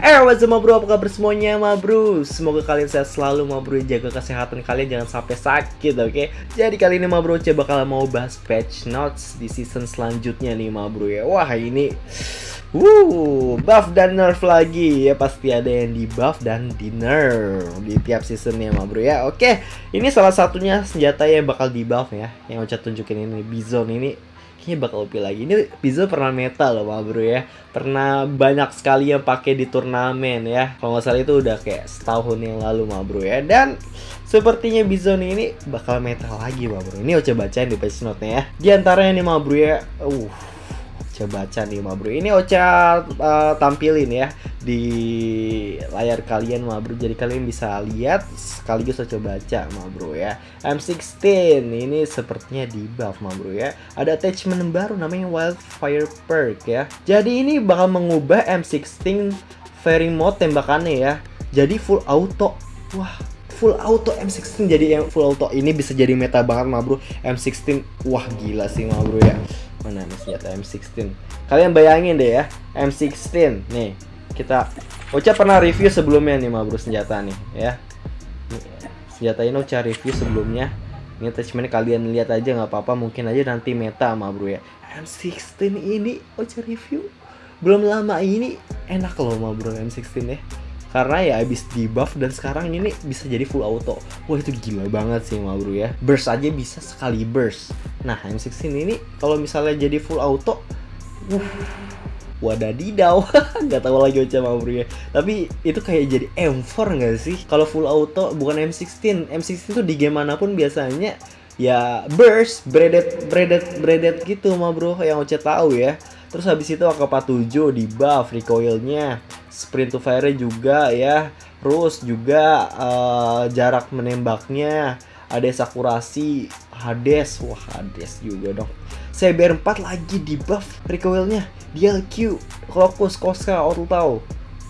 Eh, what's up, bro? Apa kabar semuanya, ma bro? Semoga kalian sehat selalu, ma bro. Jaga kesehatan kalian, jangan sampai sakit, oke? Jadi kali ini, ma bro, coba bakal mau bahas patch notes di season selanjutnya nih, ma bro ya. Wah, ini... Wuh, buff dan nerf lagi ya pasti ada yang di buff dan di nerf di tiap seasonnya ma bro ya. Oke, ini salah satunya senjata yang bakal di buff ya. Yang Ocha tunjukin ini Bizon ini kayaknya bakal OP lagi. Ini Bizon pernah meta loh ma bro ya. Pernah banyak sekali yang pakai di turnamen ya. Kalau nggak salah itu udah kayak setahun yang lalu ma bro ya. Dan sepertinya Bizon ini bakal meta lagi ma bro. Ini Ocha bacain di patch note-nya ya. Di antaranya nih ma bro ya. Uh, Ocha baca nih ma bro ini Ocha uh, tampilin ya di layar kalian ma bro jadi kalian bisa lihat sekaligus Ocha baca ma bro ya M16 ini sepertinya di buff ma bro ya. Ada attachment baru namanya Wildfire Perk ya. Jadi ini bakal mengubah M16 fairy mode tembakannya ya. Jadi full auto. Wah full auto M16 jadi yang full auto ini bisa jadi meta banget ma bro M16 wah gila sih ma bro ya mana nih senjata M16 kalian bayangin deh ya M16 nih kita Ocha pernah review sebelumnya nih ma bro senjata nih ya. Senjata ini Ocha review sebelumnya. Ini attachment kalian lihat aja nggak apa-apa mungkin aja nanti meta ma bro ya M16 ini Ocha review? Belum lama ini enak loh ma bro M16 ya karena ya habis di buff dan sekarang ini bisa jadi full auto. Wah itu gila banget sih ma bro ya. Burst aja bisa sekali burst. Nah M16 ini kalau misalnya jadi full auto uh, wadadidau. Nggak tahu lagi Ocha ma bro ya. Tapi itu kayak jadi M4 nggak sih? Kalau full auto bukan M16 M16 tuh di game mana pun biasanya ya burst breaded breaded breaded gitu ma bro yang Ocha tahu ya Terus habis itu AK-47 di buff recoilnya, sprint to fire juga ya. Terus juga uh, jarak menembaknya, ada sakurasi, Hades, wah Hades juga dong. CBR4 lagi di buff recoilnya, DLQ, Crocus, Koska, Auto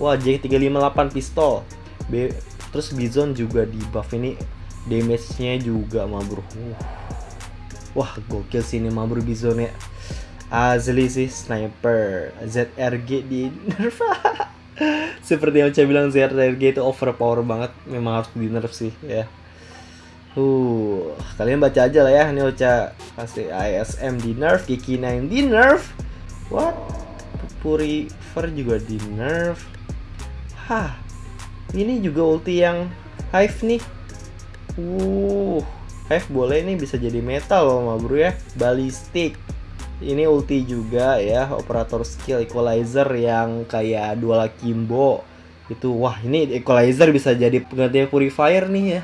Wah, J358 pistol. B terus Bizon juga di buff ini damage-nya juga mabur. Wah, gokil sih ini mabur Bizon ya. Azli sih sniper. ZRG di nerf. Seperti yang saya bilang ZRG itu overpower banget. Memang harus di nerf sih ya. Uh kalian baca aja lah ya. Ini Ocha kasih ISM di nerf Kiki 9 di nerf. What? Purifer juga di nerf. Hah ini juga ulti yang Hive nih. Uh Hive boleh nih bisa jadi metal loh ma bro ya. Ballistic ini ulti juga ya operator skill equalizer yang kayak dual kimbo itu wah ini equalizer bisa jadi pengganti purifier nih ya.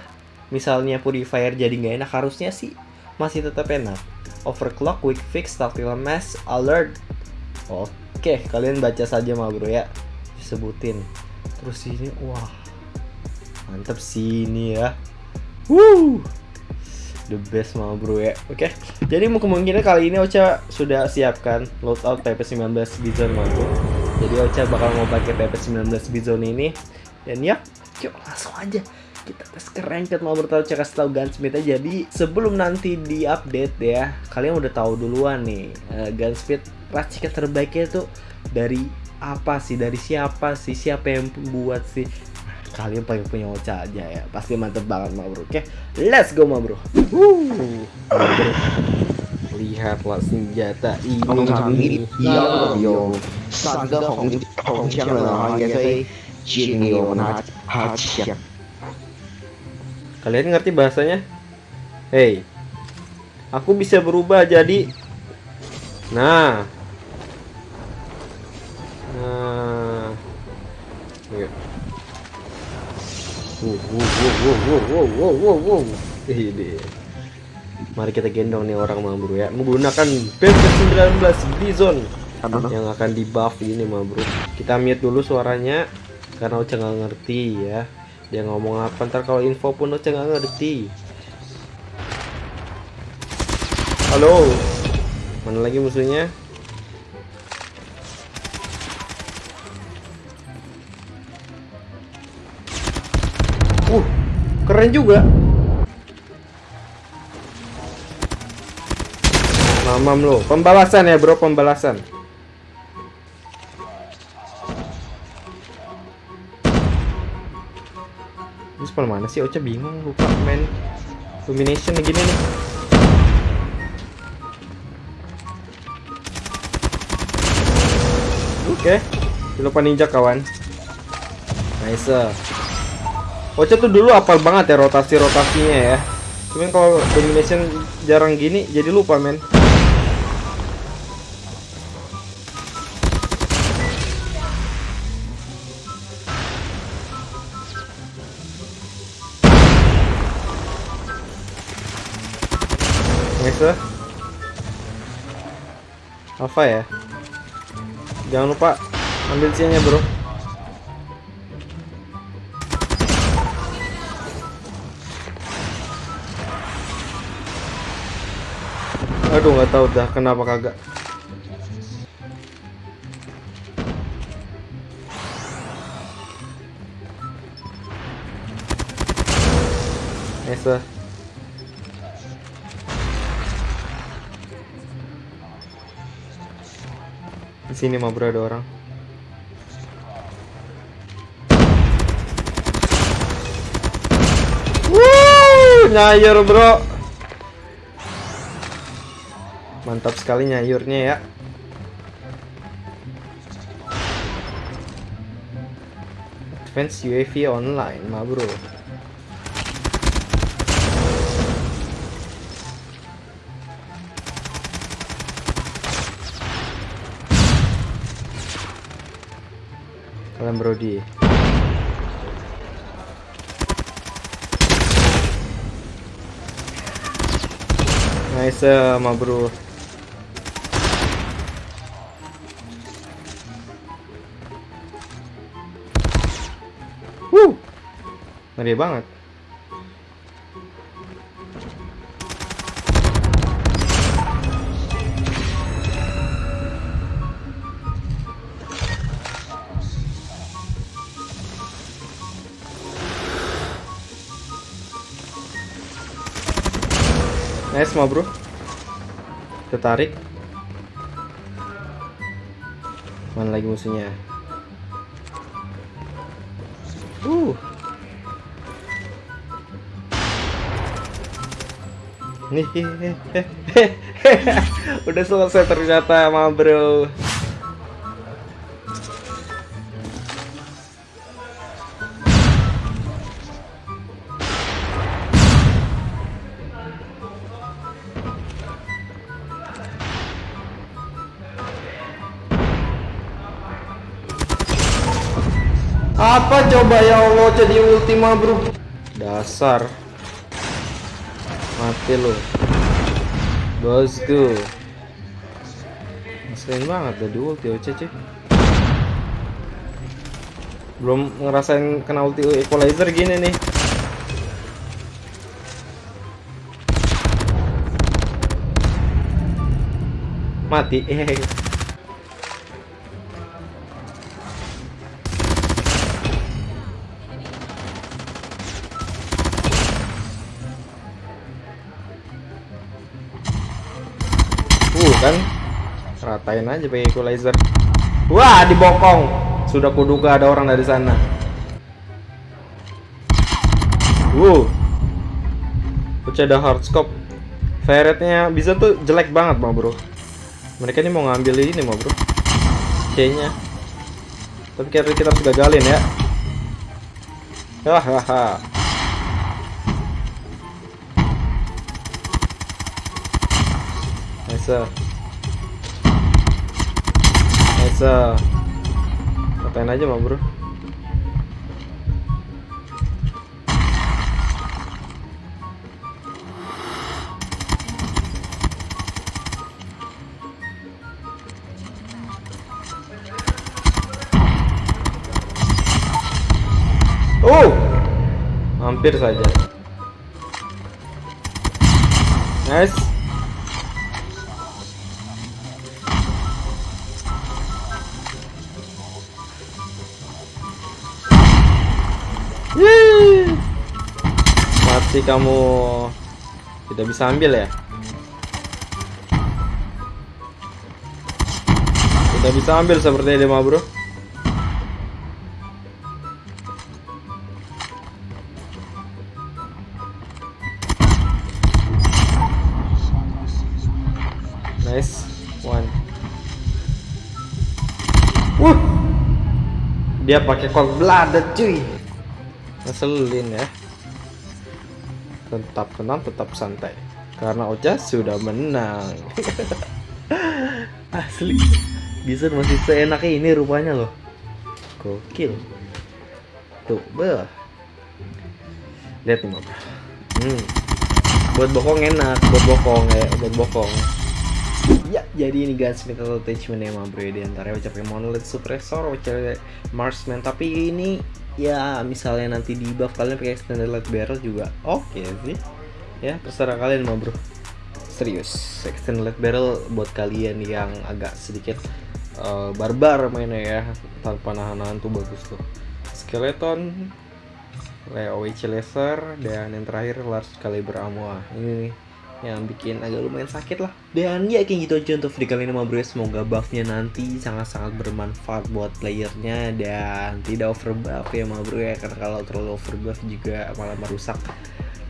Misalnya purifier jadi nggak enak harusnya sih masih tetap enak. Overclock quick fix tactical mass alert. Oke kalian baca saja mah bro ya. Disebutin. Terus ini wah mantep sih ini ya. Woo! The best mah bro ya. Oke okay. jadi kemungkinan kali ini Ocha sudah siapkan loadout PP19 Bizon bro. Jadi Ocha bakal mau pakai PP19 Bizon ini. Dan ya yuk langsung aja kita tes ke ranked mau bertahu cek kasih tahu Gunsmith aja jadi sebelum nanti di update ya kalian udah tahu duluan nih uh, Gunsmith racikan terbaiknya tuh dari apa sih? Dari siapa sih? Siapa yang buat sih kalian pengen punya Ocha aja ya. Pasti mantep banget ma bro. Oke let's go ma bro, lihatlah senjata ini. Iya, Hong kalian ngerti bahasanya? Hey aku bisa berubah jadi nah. Nah. Yuk Wow, wow, wow, wow. Ini. Mari kita gendong nih orang mah bro ya menggunakan PP19 Bizon yang akan di buff ini mah bro. Kita mute dulu suaranya. karena Ocha nggak ngerti ya dia ngomong apa ntar kalau info pun Ocha nggak ngerti halo mana lagi musuhnya keren juga mamam lo pembalasan ya bro pembalasan Ini spawn mana sih? Ocha bingung lupa main domination gini nih. Oke, lupa ninja kawan. Nice. Ocha tuh dulu apal banget ya rotasi rotasinya ya. Cuman kalau domination jarang gini jadi lupa men. Nice. Apa ya? Jangan lupa ambil C-nya, Bro. Aduh, nggak tahu dah kenapa kagak. Nice. Di sini mah bro ada orang. Wuh, nyayur bro. Mantap sekali nyayurnya ya. Advance UAV online mah bro. Kalian Brody. Nice ma bro. Ngeri banget. Nice ma bro. Tertarik. Mana lagi musuhnya? Uh. Nih, udah selesai ternyata ma bro. Apa coba ya Allah jadi ultima bro Dasar Mati lu. Bosku Ngeselin banget dari ulti OC cuy Belum ngerasain kena ulti equalizer gini nih. Mati eh ratain aja pakai equalizer. Wah, dibokong. Sudah kuduga ada orang dari sana. Wuh. Udah ada hard scope. Ferretnya bisa tuh jelek banget, mah bro. Mereka ini mau ngambil ini, mah bro. C-nya. Tapi kira kita harus gagalin ya. Hahaha. Nice. Nice. Katain aja mah bro. Oh, hampir saja. Nice. Masih kamu tidak bisa ambil ya? Tidak bisa ambil seperti ini mah bro. Nice one. Wuh, dia pakai cold blooded cuy. Ngeselin ya. Tetap tenang, tetap santai. Karena Ocha sudah menang. Asli. Bisa masih seenaknya ini rupanya loh. Gokil. Tuh, beh. Lihat nih. Hmm. Buat bokong enak, buat bokong ya, buat bokong. Ya, jadi ini guys metal attachment ya bro di antara pakai monolith suppressor, pakai marksman. Tapi ini ya misalnya nanti di buff kalian pakai extended light barrel juga oke sih. Ya, terserah kalian mah bro. Serius, extended light barrel buat kalian yang agak sedikit uh, barbar mainnya ya, tanpa nahan-nahan tuh bagus tuh. Skeleton, AOH laser dan yang terakhir large caliber ammo ini nih yang bikin agak lumayan sakit lah. Dan ya kayak gitu aja untuk video kali ini bro semoga buffnya nanti sangat-sangat bermanfaat buat playernya dan tidak over buff ya ma bro ya. Karena kalau terlalu over buff juga malah merusak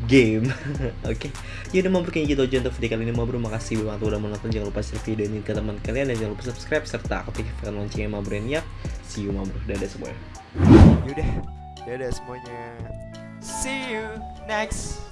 game. Oke. Okay. yaudah ma bro kayak gitu aja untuk video kali ini ma bro makasih banget udah menonton jangan lupa share video ini ke teman kalian dan jangan lupa subscribe serta aktifkan loncengnya ma bro ya see you ma bro dadah semuanya. Yaudah, dadah semuanya. See you next